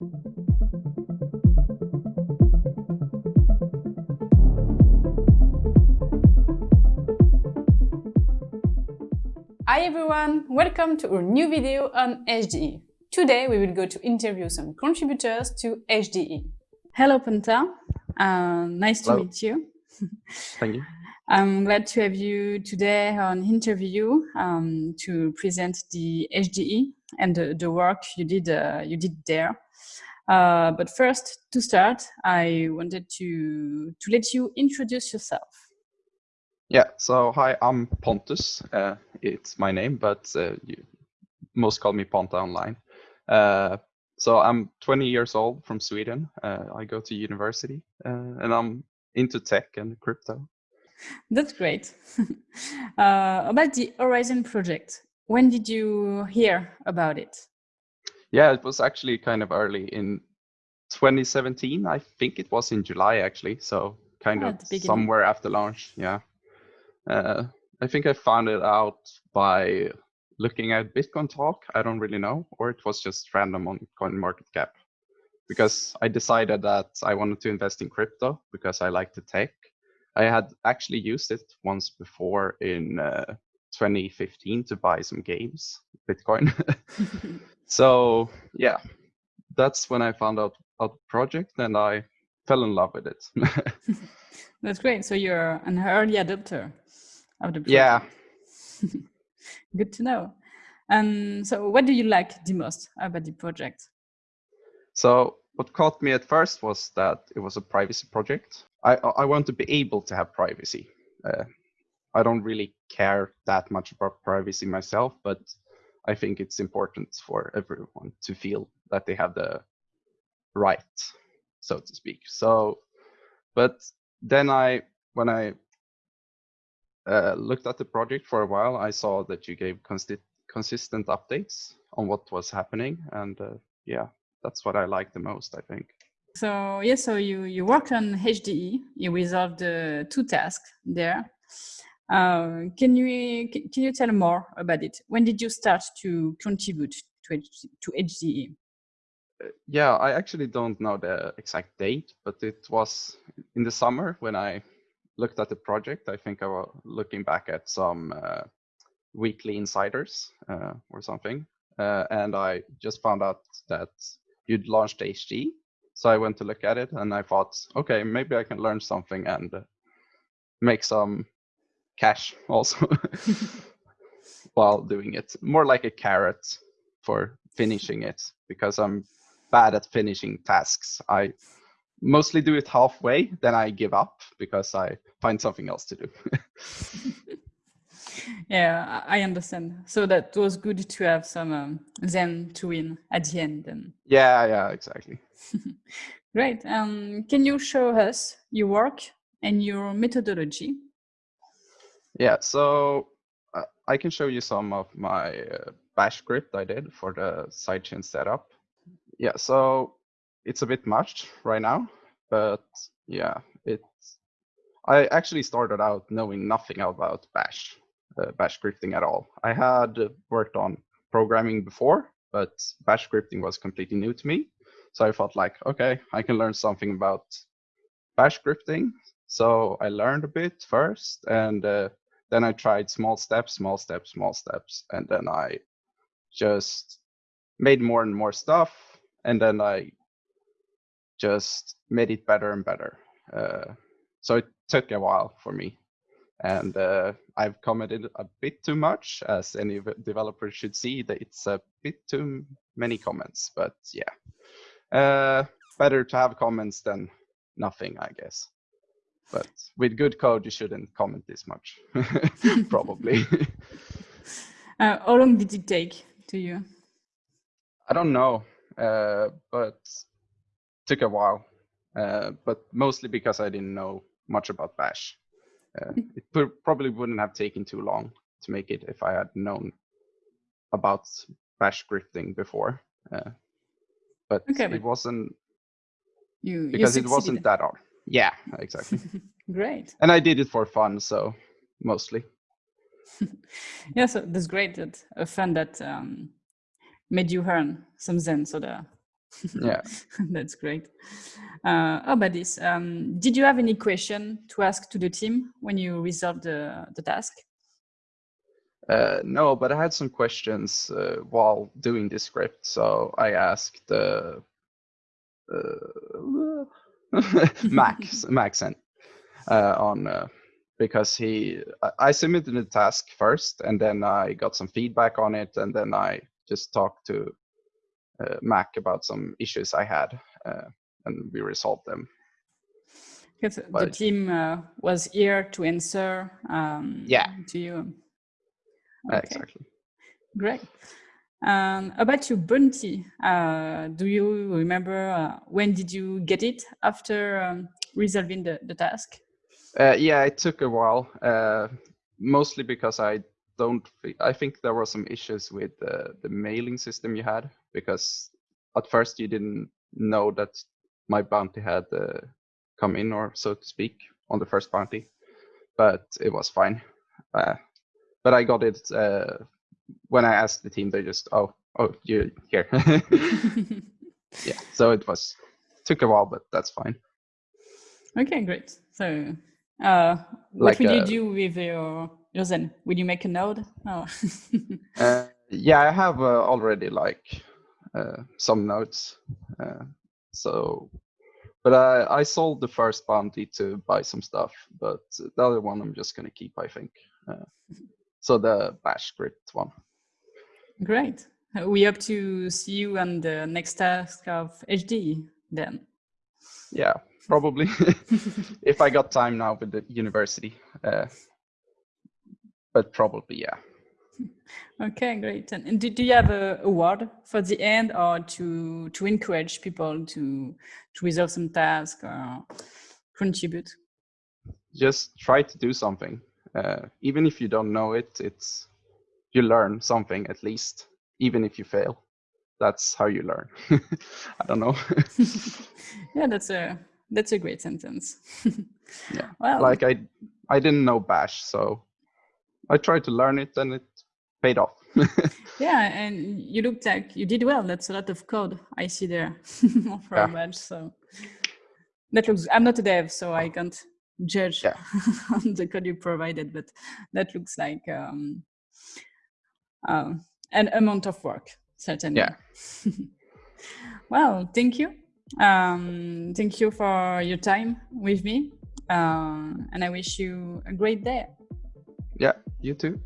Hi everyone, welcome to our new video on HDE. Today we will go to interview some contributors to HDE. Hello Ponta, uh, nice Hello. to meet you. Thank you. I'm glad to have you today on interview um, to present the HDE and the, the work you did uh, you did there. Uh, but first, to start, I wanted to to let you introduce yourself. Yeah. So hi, I'm Pontus. Uh, it's my name, but uh, you most call me Ponta online. Uh, so I'm 20 years old from Sweden. Uh, I go to university, and I'm into tech and crypto. That's great. uh, about the Horizen project, when did you hear about it? Yeah, it was actually kind of early in 2017. I think it was in July actually. So kind oh, of somewhere after launch. Yeah. Uh, I think I found it out by looking at Bitcoin talk. I don't really know, or it was just random on CoinMarketCap because I decided that I wanted to invest in crypto because I like the tech I had actually used it once before in uh, 2015 to buy some games, Bitcoin. so yeah, that's when I found out about the project and I fell in love with it. that's great. So you're an early adopter of the project. Yeah. Good to know. And so what do you like the most about the project? So what caught me at first was that it was a privacy project. I, I want to be able to have privacy. Uh, I don't really care that much about privacy myself, but I think it's important for everyone to feel that they have the right, so to speak. So, but then I, when I uh, looked at the project for a while, I saw that you gave consi consistent updates on what was happening, and uh, yeah, that's what I like the most, I think. So yeah, so you you worked on HDE. You resolved uh, two tasks there. Uh, can you can you tell more about it? When did you start to contribute to to HDE? Uh, yeah, I actually don't know the exact date, but it was in the summer when I looked at the project. I think I was looking back at some uh, weekly insiders uh, or something, uh, and I just found out that you'd launched HDE. So I went to look at it and I thought, okay, maybe I can learn something and make some cash also while doing it. More like a carrot for finishing it because I'm bad at finishing tasks. I mostly do it halfway, then I give up because I find something else to do. yeah, I understand. So that was good to have some um, Zen to win at the end. Then. Yeah, yeah, exactly. Great. Um, can you show us your work and your methodology? Yeah, so uh, I can show you some of my uh, bash script I did for the sidechain setup. Yeah, so it's a bit much right now, but yeah, it's. I actually started out knowing nothing about bash uh, bash scripting at all. I had worked on programming before, but bash scripting was completely new to me. So I felt like, okay, I can learn something about bash scripting. So I learned a bit first, and uh, then I tried small steps, small steps, small steps, and then I just made more and more stuff, and then I just made it better and better. Uh, so it took a while for me and uh, I've commented a bit too much, as any developer should see that it's a bit too many comments. But yeah, uh, better to have comments than nothing, I guess. But with good code, you shouldn't comment this much, probably. uh, how long did it take to you? I don't know, uh, but took a while. Uh, but mostly because I didn't know much about Bash. Uh, it probably wouldn't have taken too long to make it if I had known about bash scripting before. Uh, but okay, it wasn't you because you it wasn't that hard. Yeah, exactly. great. And I did it for fun, so mostly. yeah, so that's great. That a fun that um, made you earn some Zen. So the Yeah. That's great. Uh, oh, but this, um, did you have any question to ask to the team when you resolved the, the task? Uh, no, but I had some questions uh, while doing this script. So I asked uh, uh Max, Maxen uh, on uh, because he, I submitted the task first and then I got some feedback on it and then I just talked to Mac about some issues I had and we resolved them. Because the team was here to answer um, yeah. to you. Okay. Exactly. Great. Um, about your bounty, uh, do you remember uh, when did you get it after um, resolving the, the task? Uh, yeah, it took a while, uh, mostly because I don't. I think there were some issues with the mailing system you had because at first you didn't know that my bounty had uh, come in, or so to speak, on the first bounty, but it was fine. Uh, but I got it when I asked the team. They just, oh, oh, you here. yeah. So it was took a while, but that's fine. Okay, great. So, uh, what like, will you uh, do with your your Zen? Will you make a node? Oh. uh, yeah, I have uh, already like uh, some nodes. Uh, so, but I I sold the first bounty to buy some stuff, but the other one I'm just gonna keep. I think. So the bash script one. Great. We hope to see you on the next task of HD then. Yeah, probably. if I got time now with the university. Uh, but probably, yeah. Okay, great. And do, do you have a award for the end or to to encourage people to to resolve some task or contribute? Just try to do something uh, even if you don't know it it's you learn something at least even if you fail. That's how you learn. I don't know. Yeah that's a that's a great sentence. Yeah. Well like i i didn't know bash so i tried to learn it and it paid off. Yeah and you looked like you did well. That's a lot of code i see there for yeah. bash so. That looks i'm not a dev so i can't judge yeah. on the code you provided, but that looks like um, uh, an amount of work, certainly. Yeah. well, thank you. Um, thank you for your time with me. Uh, and I wish you a great day. Yeah, you too.